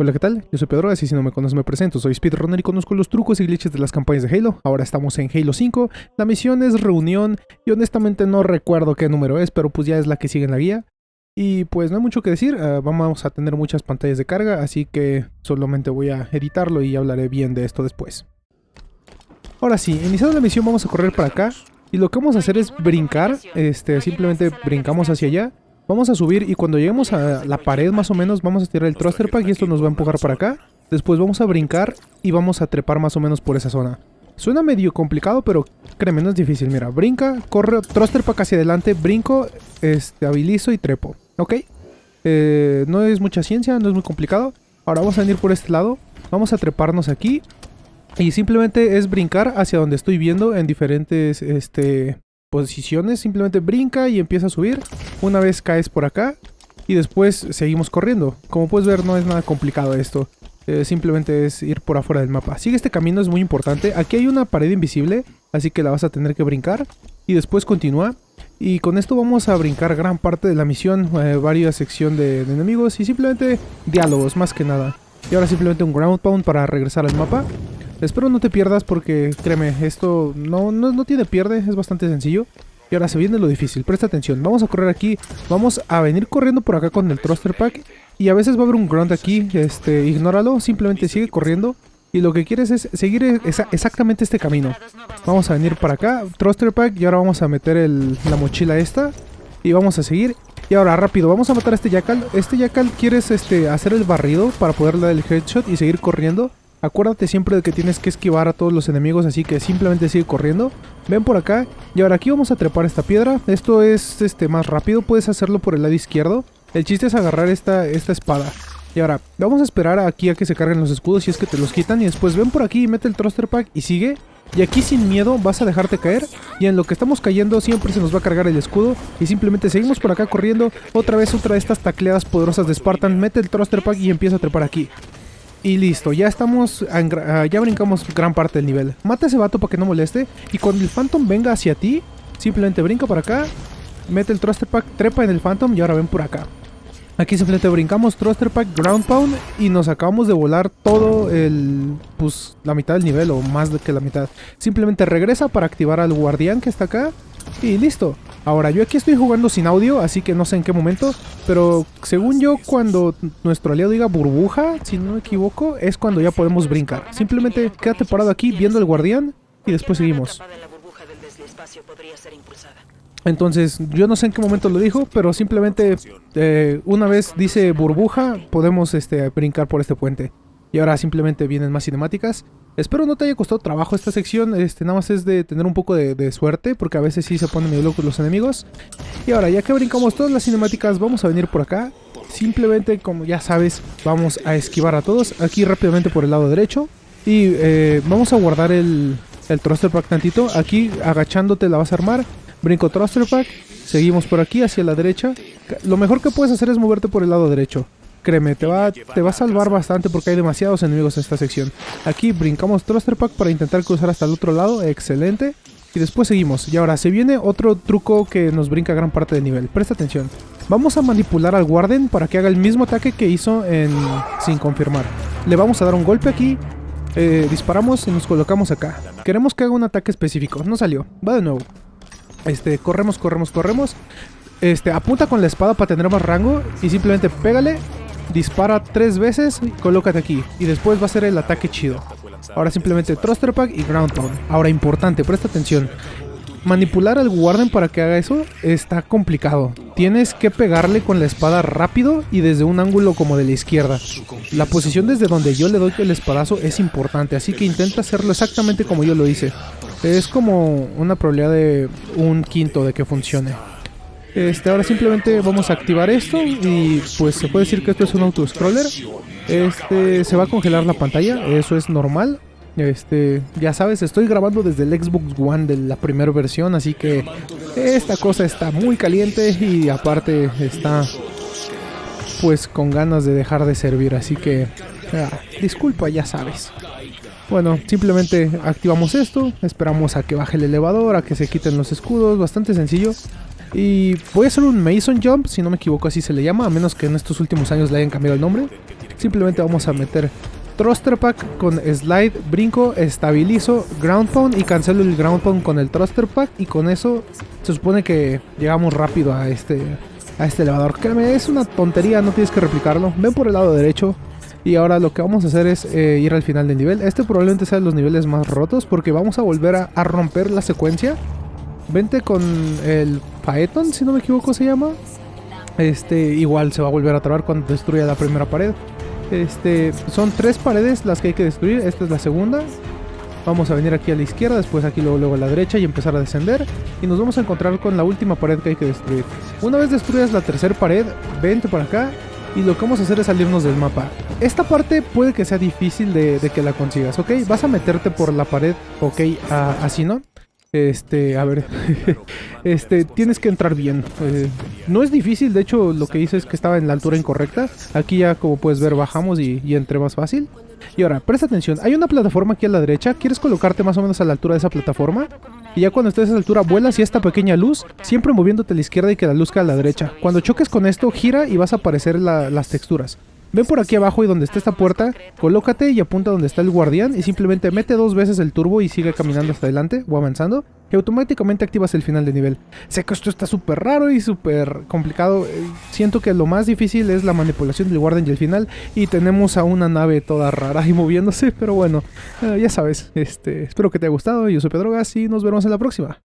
Hola, ¿qué tal? Yo soy Pedro, así si no me conoces me presento, soy speedrunner y conozco los trucos y glitches de las campañas de Halo. Ahora estamos en Halo 5, la misión es reunión y honestamente no recuerdo qué número es, pero pues ya es la que sigue en la guía. Y pues no hay mucho que decir, uh, vamos a tener muchas pantallas de carga, así que solamente voy a editarlo y hablaré bien de esto después. Ahora sí, iniciando la misión vamos a correr para acá y lo que vamos a hacer es brincar, este, simplemente brincamos hacia allá Vamos a subir y cuando lleguemos a la pared más o menos vamos a tirar el thruster pack y esto nos va a empujar para acá. Después vamos a brincar y vamos a trepar más o menos por esa zona. Suena medio complicado, pero créeme, no es difícil. Mira, brinca, corre, thruster pack hacia adelante, brinco, estabilizo y trepo. ¿Ok? Eh, no es mucha ciencia, no es muy complicado. Ahora vamos a venir por este lado. Vamos a treparnos aquí. Y simplemente es brincar hacia donde estoy viendo en diferentes este, posiciones, simplemente brinca y empieza a subir. Una vez caes por acá y después seguimos corriendo. Como puedes ver no es nada complicado esto. Eh, simplemente es ir por afuera del mapa. Sigue este camino, es muy importante. Aquí hay una pared invisible, así que la vas a tener que brincar. Y después continúa. Y con esto vamos a brincar gran parte de la misión, eh, varias sección de, de enemigos y simplemente diálogos, más que nada. Y ahora simplemente un ground pound para regresar al mapa. Espero no te pierdas porque, créeme, esto no, no, tiene pierde, es bastante sencillo. Y ahora se viene lo difícil, presta atención, vamos a correr aquí, vamos a venir corriendo por acá con el thruster pack y a veces va a haber un grunt aquí, este, ignóralo, simplemente sigue corriendo y lo que quieres es seguir exactamente este camino. Vamos a venir para acá, thruster pack y ahora vamos a meter la mochila esta y vamos a seguir. Y ahora rápido, vamos a matar a este Jackal. Este Jackal quieres este, hacer el barrido para poder dar el headshot y seguir corriendo. Acuérdate siempre de que tienes que esquivar a todos los enemigos, así que simplemente sigue corriendo. Ven por acá. Y ahora aquí vamos a trepar esta piedra. Esto es este más rápido, puedes hacerlo por el lado izquierdo. El chiste es agarrar esta, esta espada. Y ahora, vamos a esperar aquí a que se carguen los escudos si es que te los quitan. Y después ven por aquí y mete el thruster pack y sigue. Y aquí sin miedo vas a dejarte caer. Y en lo que estamos cayendo siempre se nos va a cargar el escudo. Y simplemente seguimos por acá corriendo. Otra vez otra de estas tacleadas poderosas de Spartan. Mete el thruster pack y empieza a trepar aquí. Y listo, ya estamos, ya brincamos gran parte del nivel. Mata a ese vato para que no moleste. Y cuando el Phantom venga hacia ti, simplemente brinca para acá, mete el Thruster Pack, trepa en el Phantom y ahora ven por acá. Aquí simplemente brincamos Thruster Pack, Ground Pound y nos acabamos de volar todo el... pues la mitad del nivel o más de que la mitad. Simplemente regresa para activar al guardián que está acá y listo. Ahora, yo aquí estoy jugando sin audio, así que no sé en qué momento, pero según yo, cuando nuestro aliado diga burbuja, si no me equivoco, es cuando ya podemos brincar. Simplemente quédate parado aquí viendo el guardián y después seguimos. Entonces, yo no sé en qué momento lo dijo, pero simplemente eh, una vez dice burbuja, podemos este, brincar por este puente. Y ahora simplemente vienen más cinemáticas. Espero no te haya costado trabajo esta sección, este, nada más es de tener un poco de, suerte, porque a veces sí se ponen medio locos los enemigos. Y ahora, ya que brincamos todas las cinemáticas, vamos a venir por acá. Simplemente, como ya sabes, vamos a esquivar a todos, aquí rápidamente por el lado derecho. Y eh, vamos a guardar el, el thruster pack tantito, aquí agachándote la vas a armar. Brinco thruster pack, seguimos por aquí hacia la derecha. Lo mejor que puedes hacer es moverte por el lado derecho. Créeme, te va, te va a salvar bastante porque hay demasiados enemigos en esta sección. Aquí brincamos Thruster Pack para intentar cruzar hasta el otro lado. Excelente. Y después seguimos. Y ahora se viene otro truco que nos brinca gran parte del nivel. Presta atención. Vamos a manipular al Warden para que haga el mismo ataque que hizo en sin confirmar. Le vamos a dar un golpe aquí. Eh, disparamos y nos colocamos acá. Queremos que haga un ataque específico. No salió. Va de nuevo. Este, corremos, corremos, corremos. Este, apunta con la espada para tener más rango y simplemente pégale dispara tres veces, colócate aquí. Y después va a ser el ataque chido. Ahora simplemente Thruster Pack y Ground Pound. Ahora importante, presta atención. Manipular al Warden para que haga eso está complicado. Tienes que pegarle con la espada rápido y desde un ángulo como de la izquierda. La posición desde donde yo le doy el espadazo es importante, así que intenta hacerlo exactamente como yo lo hice. Es como una probabilidad de un quinto de que funcione. Este, ahora simplemente vamos a activar esto y pues se puede decir que esto es un auto-scroller. Este, se va a congelar la pantalla, eso es normal. Este, ya sabes, estoy grabando desde el Xbox One de la primera versión, así que esta cosa está muy caliente y aparte está pues con ganas de dejar de servir, así que ah, disculpa, ya sabes. Bueno, simplemente activamos esto, esperamos a que baje el elevador, a que se quiten los escudos, bastante sencillo. Y voy a hacer un Mason Jump, si no me equivoco así se le llama, a menos que en estos últimos años le hayan cambiado el nombre. Simplemente vamos a meter Thruster Pack con Slide, brinco, estabilizo, Ground Pound y cancelo el Ground Pound con el Thruster Pack y con eso se supone que llegamos rápido a este, a este elevador. Créeme, es una tontería, no tienes que replicarlo. Ven por el lado derecho, y ahora lo que vamos a hacer es eh, ir al final del nivel. Este probablemente sea de los niveles más rotos porque vamos a volver a, romper la secuencia. Vente con el Phaeton, si no me equivoco se llama. Este, igual se va a volver a trabar cuando destruya la primera pared. Este, son tres paredes las que hay que destruir. Esta es la segunda. Vamos a venir aquí a la izquierda, después aquí luego, luego a la derecha y empezar a descender. Y nos vamos a encontrar con la última pared que hay que destruir. Una vez destruyas la tercera pared, vente para acá y lo que vamos a hacer es salirnos del mapa. Esta parte puede que sea difícil de, que la consigas, ¿ok? Vas a meterte por la pared, ¿ok? así, ¿no? Este, a ver, este, tienes que entrar bien. Eh, no es difícil, de hecho lo que hice es que estaba en la altura incorrecta. Aquí ya como puedes ver bajamos y, y entré más fácil. Y ahora, presta atención, hay una plataforma aquí a la derecha, ¿quieres colocarte más o menos a la altura de esa plataforma? Y ya cuando estés a esa altura vuelas hacia esta pequeña luz, siempre moviéndote a la izquierda y que la luz caiga a la derecha. Cuando choques con esto, gira y vas a aparecer las texturas. Ven por aquí abajo y donde está esta puerta, colócate y apunta donde está el guardián y simplemente mete dos veces el turbo y sigue caminando hasta adelante o avanzando y automáticamente activas el final de nivel. Sé que esto está súper raro y súper complicado, eh, siento que lo más difícil es la manipulación del guardián y el final y tenemos a una nave toda rara y moviéndose, pero bueno, eh, ya sabes, este, espero que te haya gustado, yo soy Pedro Gas y nos vemos en la próxima.